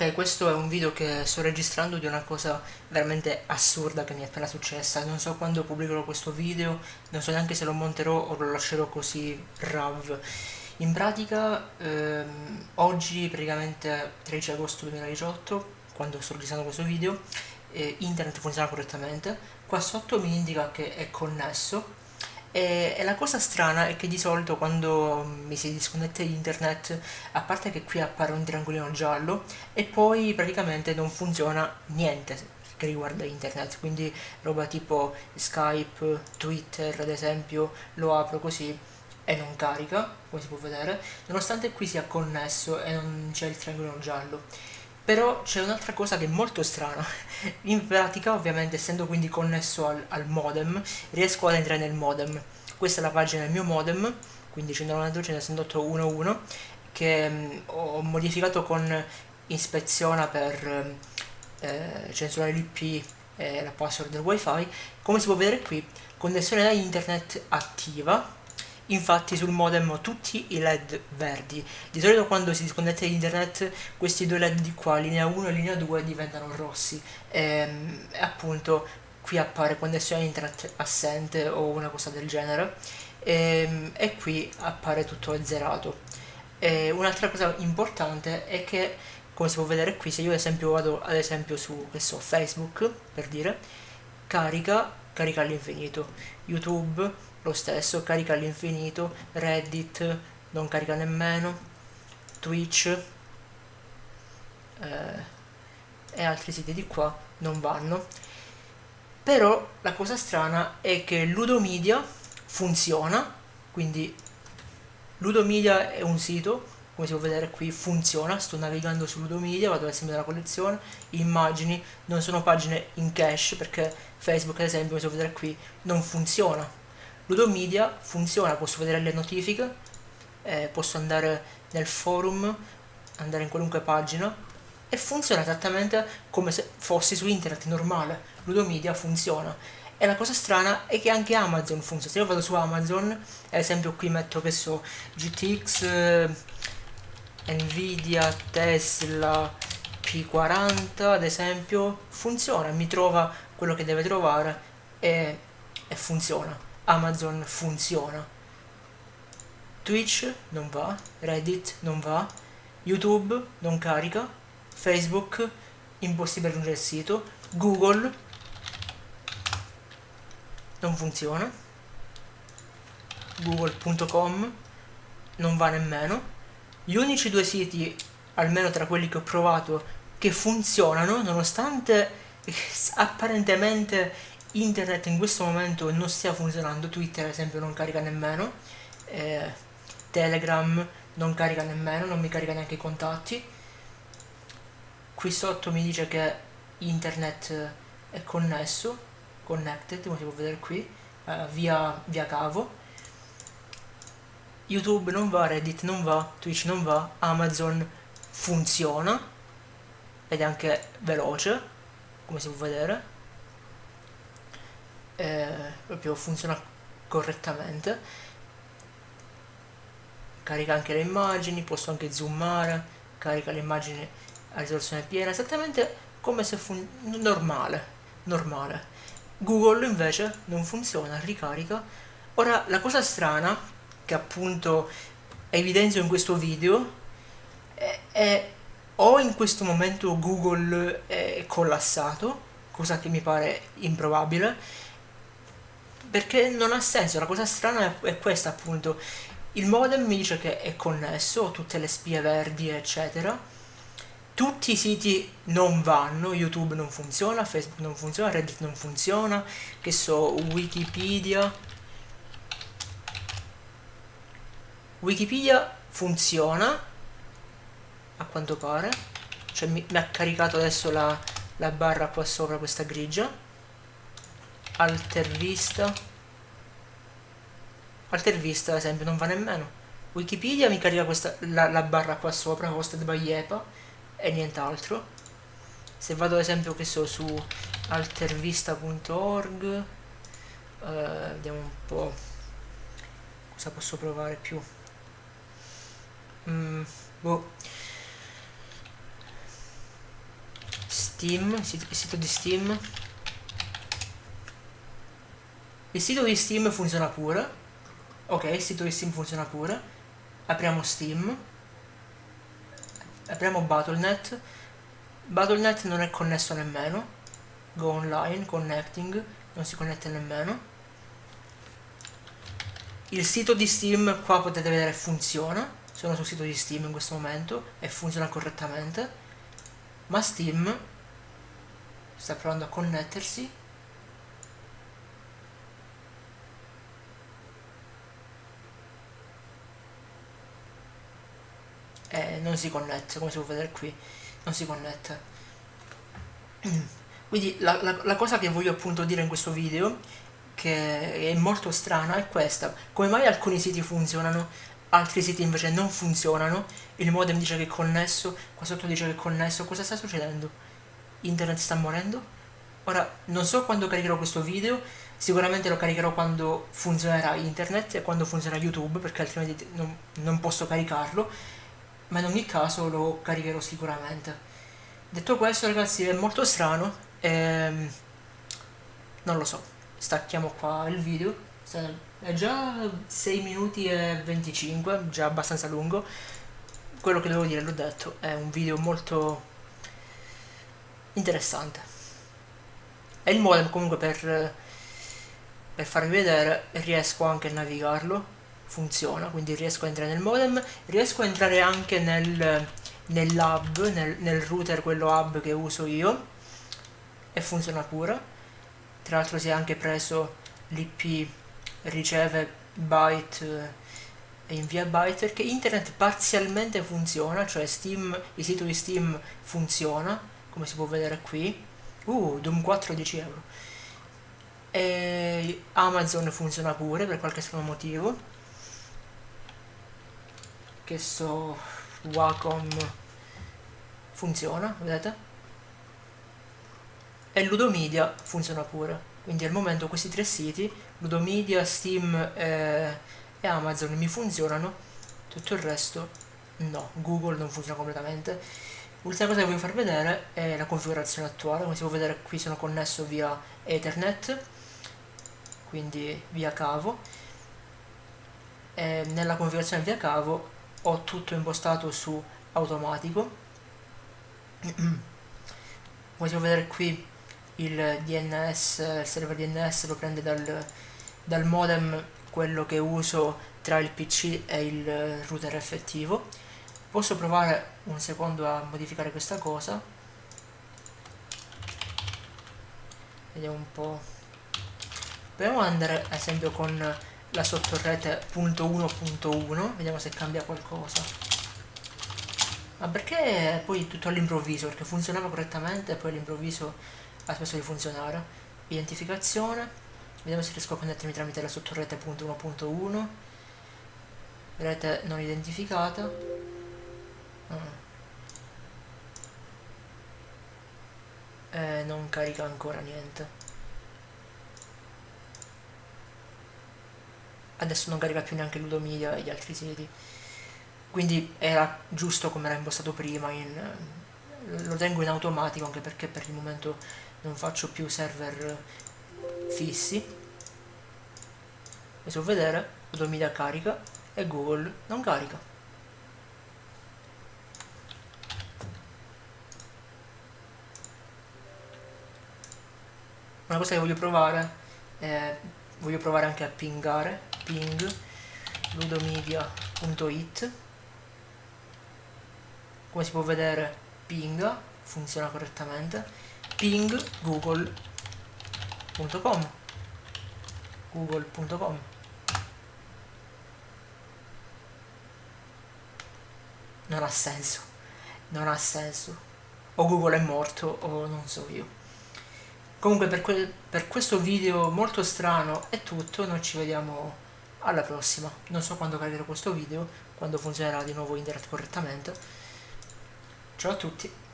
Ok, questo è un video che sto registrando di una cosa veramente assurda che mi è appena successa. Non so quando pubblicherò questo video, non so neanche se lo monterò o lo lascerò così rav. In pratica, ehm, oggi, praticamente 13 agosto 2018, quando sto registrando questo video, eh, internet funziona correttamente. Qua sotto mi indica che è connesso, e, e, la cosa strana è che di solito quando mi si disconnette internet, a parte che qui appare un triangolino giallo, e poi praticamente non funziona niente che riguarda internet, quindi roba tipo Skype, Twitter ad esempio, lo apro così e non carica, come si può vedere, nonostante qui sia connesso e non c'è il triangolino giallo. Però c'è un'altra cosa che è molto strana, in pratica ovviamente essendo quindi connesso al, al, modem, riesco ad entrare nel modem. Questa è la pagina del mio modem, quindi 192.168.1.1, che mh, ho modificato con ispeziona per eh, censurare l'IP e la password del wifi. Come si può vedere qui, connessione da internet attiva, Infatti sul modem ho tutti i led verdi. Di solito quando si disconnette internet questi due led di qua, linea 1 e linea 2, diventano rossi. E, ehm, appunto qui appare connessione internet assente o una cosa del genere. E, ehm, e qui appare tutto azzerato. Un'altra cosa importante è che, come si può vedere qui, se io ad esempio vado ad esempio su, so, Facebook, per dire, carica, carica all'infinito. YouTube lo stesso, carica all'infinito, Reddit non carica nemmeno, Twitch eh, e altri siti di qua non vanno. Però la cosa strana è che Ludomedia funziona, quindi Ludomedia è un sito, come si può vedere qui funziona, sto navigando su Ludomedia, vado ad esempio nella collezione, immagini, non sono pagine in cache perché Facebook ad esempio, come si può vedere qui, non funziona, Ludomedia funziona, posso vedere le notifiche, eh, posso andare nel forum, andare in qualunque pagina e funziona esattamente come se fossi su internet normale. Ludomedia funziona. E la cosa strana è che anche Amazon funziona. Se io vado su Amazon, ad esempio qui metto che so GTX, eh, Nvidia, Tesla, P40 ad esempio, funziona, mi trova quello che deve trovare e, e funziona. Amazon funziona. Twitch non va, Reddit non va, YouTube non carica, Facebook impossibile raggiungere il sito, Google non funziona, google.com non va nemmeno. Gli unici due siti, almeno tra quelli che ho provato, che funzionano, nonostante apparentemente internet in questo momento non stia funzionando, Twitter ad esempio non carica nemmeno, eh, Telegram non carica nemmeno, non mi carica neanche i contatti. Qui sotto mi dice che internet è connesso, connected, come si può vedere qui, eh, via, via cavo. YouTube non va, Reddit non va, Twitch non va, Amazon funziona ed è anche veloce, come si può vedere eh, proprio funziona correttamente. Carica anche le immagini posso anche zoomare carica le immagini a risoluzione piena esattamente come se fosse normale normale. Google invece non funziona ricarica. Ora la cosa strana che appunto evidenzio in questo video è, è o in questo momento Google è collassato cosa che mi pare improbabile perché non ha senso, la cosa strana è questa appunto, il modem mi dice che è connesso, tutte le spie verdi eccetera, tutti i siti non vanno, YouTube non funziona, Facebook non funziona, Reddit non funziona, che so, Wikipedia, Wikipedia funziona, a quanto pare, cioè mi, mi ha caricato adesso la, la barra qua sopra questa grigia, Altervista Altervista ad esempio non va nemmeno. Wikipedia mi carica questa, la, la barra qua sopra hosted by EPA e nient'altro. Se vado ad esempio che so su altervista.org eh, vediamo un po' cosa posso provare più. Steam, il sito di Steam. Il sito di Steam funziona pure. Ok, il sito di Steam funziona pure. Apriamo Steam. Apriamo Battle.net. Battle.net non è connesso nemmeno. Go online, connecting, non si connette nemmeno. Il sito di Steam qua potete vedere funziona. Sono sul sito di Steam in questo momento e funziona correttamente. Ma Steam sta provando a connettersi e non si connette come si può vedere qui non si connette. Quindi la, la, la cosa che voglio appunto dire in questo video che è molto strana è questa. Come mai alcuni siti funzionano altri siti invece non funzionano? Il modem dice che è connesso qua sotto dice che è connesso. Cosa sta succedendo? Internet sta morendo. Ora, non so quando caricherò questo video, sicuramente lo caricherò quando funzionerà internet e quando funzionerà YouTube, perché altrimenti non, non posso caricarlo, ma in ogni caso lo caricherò sicuramente. Detto questo ragazzi è molto strano, ehm, non lo so, stacchiamo qua il video, è già 6 minuti e 25, già abbastanza lungo, quello che devo dire l'ho detto, è un video molto interessante. E il modem comunque per, per farvi vedere riesco anche a navigarlo funziona quindi riesco a entrare nel modem riesco a entrare anche nel, nell'hub nel, nel router quello hub che uso io e funziona pure. Tra l'altro si è anche preso l'ip riceve byte e invia byte perché internet parzialmente funziona cioè Steam, il sito di Steam funziona come si può vedere qui. Uh, Doom 4 10 euro. E Amazon funziona pure per qualche strano motivo che so Wacom funziona vedete? E Ludomedia funziona pure. Quindi al momento questi tre siti Ludomedia, Steam e, e Amazon mi funzionano tutto il resto no, Google non funziona completamente. L'ultima cosa che voglio far vedere è la configurazione attuale, come si può vedere qui sono connesso via Ethernet, quindi via cavo, e nella configurazione via cavo ho tutto impostato su automatico, può vedere qui il DNS, il server DNS lo prende dal, dal modem, quello che uso tra il PC e il router effettivo, posso provare un secondo a modificare questa cosa? Vediamo un po' proviamo ad andare ad esempio con la sottorete .1.1 vediamo se cambia qualcosa. Ma perché poi tutto all'improvviso? Perché funzionava correttamente e poi all'improvviso ha smesso di funzionare. Identificazione vediamo se riesco a connettermi tramite la sottorete .1.1 rete non identificata. Eh, non carica ancora niente adesso non carica più neanche Ludomedia e gli altri siti quindi era giusto come era impostato prima in, lo tengo in automatico anche perché per il momento non faccio più server fissi. Si può vedere Ludomedia carica e Google non carica. Una cosa che voglio provare è, voglio provare anche a pingare ping ludomedia.it come si può vedere pinga funziona correttamente. Ping google.com google.com non ha senso. Non ha senso. O google è morto o non so io. Comunque per, que per questo video molto strano è tutto, noi ci vediamo alla prossima. Non so quando caricherò questo video, quando funzionerà di nuovo internet correttamente. Ciao a tutti!